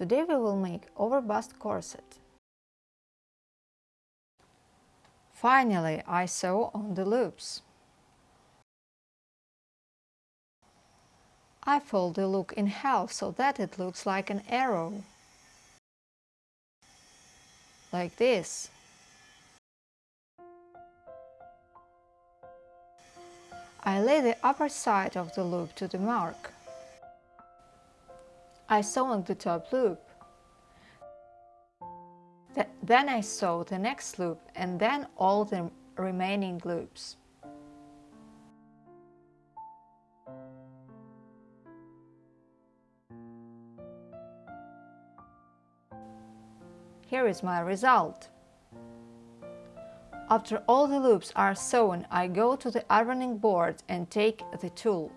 Today we will make overbust corset. Finally, I sew on the loops. I fold the look in half so that it looks like an arrow. Like this. I lay the upper side of the loop to the mark. I sew on the top loop. Then I sew the next loop and then all the remaining loops. Here is my result. After all the loops are sewn, I go to the ironing board and take the tool.